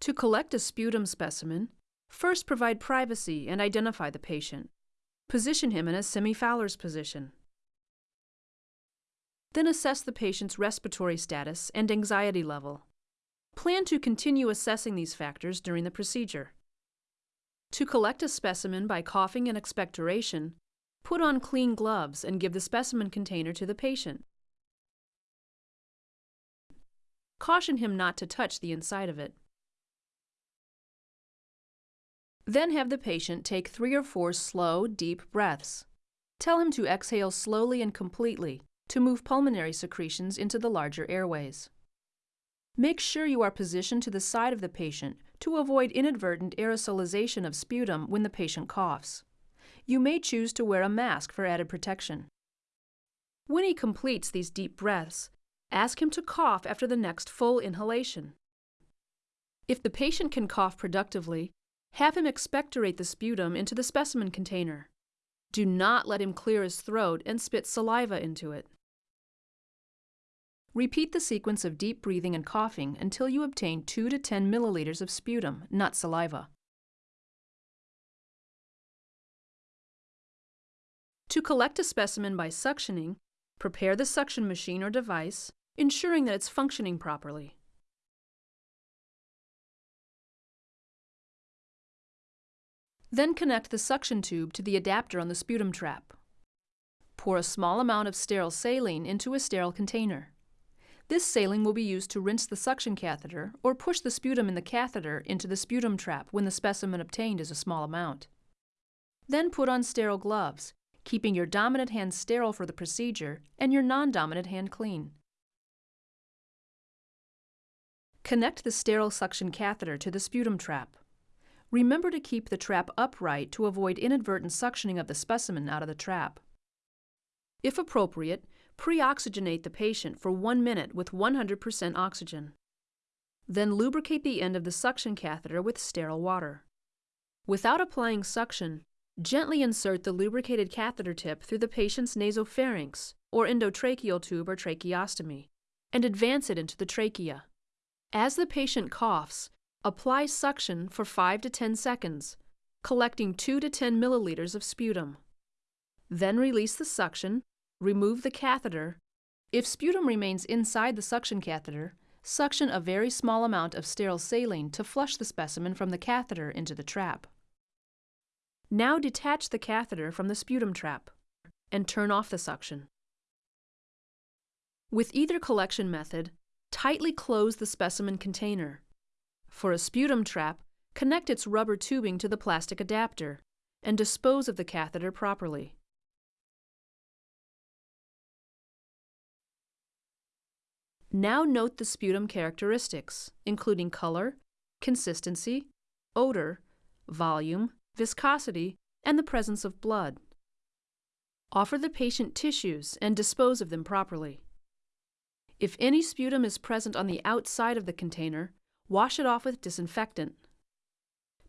To collect a sputum specimen, first provide privacy and identify the patient. Position him in a semi-Fowler's position. Then assess the patient's respiratory status and anxiety level. Plan to continue assessing these factors during the procedure. To collect a specimen by coughing and expectoration, put on clean gloves and give the specimen container to the patient. Caution him not to touch the inside of it. Then have the patient take three or four slow, deep breaths. Tell him to exhale slowly and completely to move pulmonary secretions into the larger airways. Make sure you are positioned to the side of the patient to avoid inadvertent aerosolization of sputum when the patient coughs. You may choose to wear a mask for added protection. When he completes these deep breaths, ask him to cough after the next full inhalation. If the patient can cough productively, have him expectorate the sputum into the specimen container. Do not let him clear his throat and spit saliva into it. Repeat the sequence of deep breathing and coughing until you obtain 2 to 10 milliliters of sputum, not saliva. To collect a specimen by suctioning, prepare the suction machine or device, ensuring that it's functioning properly. Then connect the suction tube to the adapter on the sputum trap. Pour a small amount of sterile saline into a sterile container. This saline will be used to rinse the suction catheter or push the sputum in the catheter into the sputum trap when the specimen obtained is a small amount. Then put on sterile gloves, keeping your dominant hand sterile for the procedure and your non-dominant hand clean. Connect the sterile suction catheter to the sputum trap. Remember to keep the trap upright to avoid inadvertent suctioning of the specimen out of the trap. If appropriate, Pre-oxygenate the patient for one minute with 100% oxygen. Then lubricate the end of the suction catheter with sterile water. Without applying suction, gently insert the lubricated catheter tip through the patient's nasopharynx or endotracheal tube or tracheostomy and advance it into the trachea. As the patient coughs, apply suction for 5 to 10 seconds, collecting 2 to 10 milliliters of sputum. Then release the suction Remove the catheter. If sputum remains inside the suction catheter, suction a very small amount of sterile saline to flush the specimen from the catheter into the trap. Now detach the catheter from the sputum trap and turn off the suction. With either collection method, tightly close the specimen container. For a sputum trap, connect its rubber tubing to the plastic adapter and dispose of the catheter properly. Now note the sputum characteristics, including color, consistency, odor, volume, viscosity, and the presence of blood. Offer the patient tissues and dispose of them properly. If any sputum is present on the outside of the container, wash it off with disinfectant.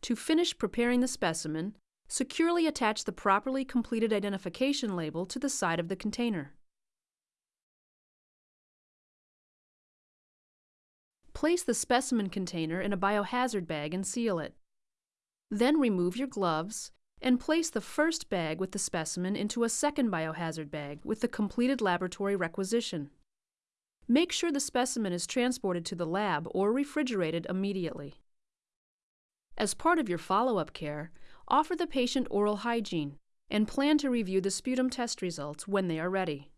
To finish preparing the specimen, securely attach the properly completed identification label to the side of the container. Place the specimen container in a biohazard bag and seal it. Then remove your gloves and place the first bag with the specimen into a second biohazard bag with the completed laboratory requisition. Make sure the specimen is transported to the lab or refrigerated immediately. As part of your follow-up care, offer the patient oral hygiene and plan to review the sputum test results when they are ready.